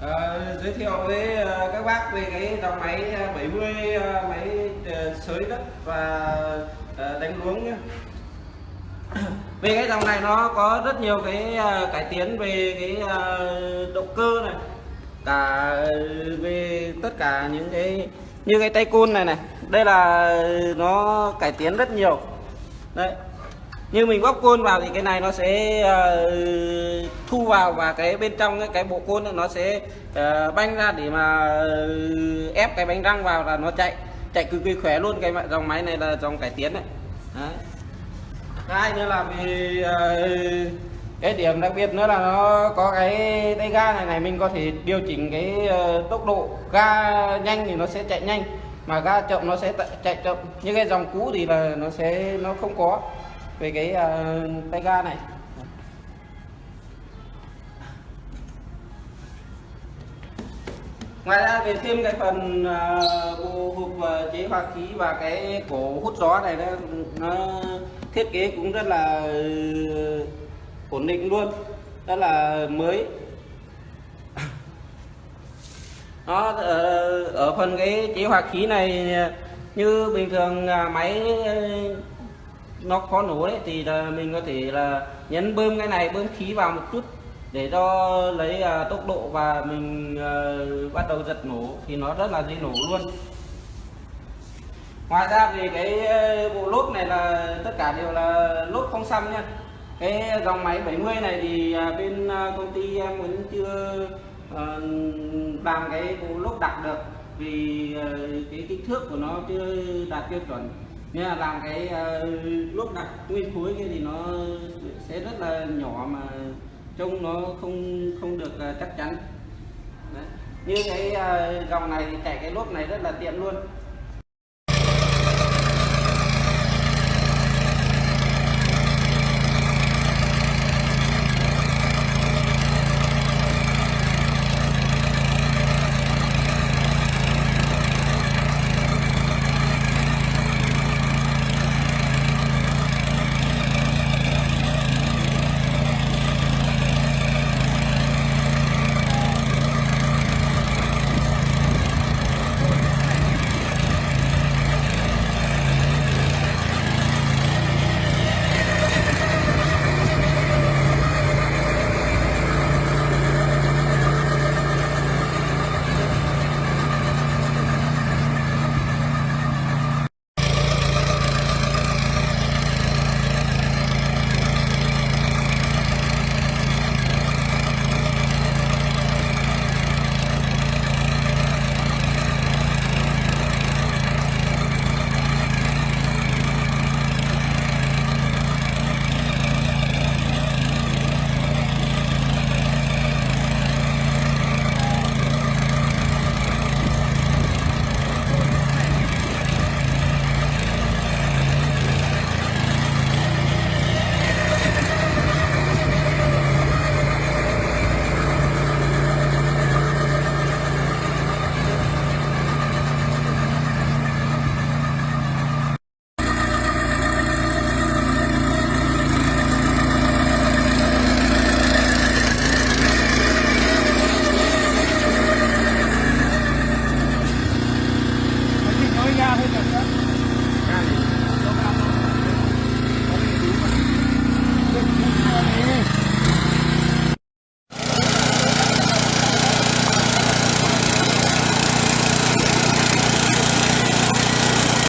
à, giới thiệu với ờ, các bác về cái dòng máy ờ, 70 máy sới xới đất và đánh luống nhé. về cái dòng này nó có rất nhiều cái cải tiến về cái động cơ này cả về tất cả những cái như cái tay côn này này. Đây là nó cải tiến rất nhiều. Đấy như mình bóc côn vào thì cái này nó sẽ uh, thu vào và cái bên trong cái, cái bộ côn nó sẽ uh, banh ra để mà uh, ép cái bánh răng vào là nó chạy chạy cực kỳ khỏe luôn. Cái dòng máy này là dòng cải tiến này Đấy. hai nữa là vì uh, cái điểm đặc biệt nữa là nó có cái tay ga này này mình có thể điều chỉnh cái uh, tốc độ ga nhanh thì nó sẽ chạy nhanh mà ga chậm nó sẽ chạy chậm. Như cái dòng cũ thì là nó sẽ nó không có về cái uh, tay ga này. Ngoài ra về thêm cái phần ờ, bộ hộp uh, chế hòa khí và cái cổ hút gió này nó, nó thiết kế cũng rất là uh, ổn định luôn rất là mới. Nó ở, ở phần cái chế hòa khí này như bình thường à, máy nó khó nổ đấy thì là mình có thể là nhấn bơm cái này bơm khí vào một chút để cho lấy à, tốc độ và mình ờ, bắt đầu giật nổ thì nó rất là dễ nổ luôn. Ngoài ra thì cái à, bộ lốp này là tất cả đều là lốp không xăm nha. Cái dòng máy 70 này thì à, bên công ty em vẫn chưa ờ, làm cái bộ lốp đặc được vì cái kích thước của nó chưa đạt tiêu chuẩn nên là làm cái ờ, uh, lốp đặt nguyên khối kia thì nó sẽ rất là nhỏ mà trông nó không không được uh, chắc chắn Đấy. như cái uh, dòng này thì chạy cái lốp này rất là tiện luôn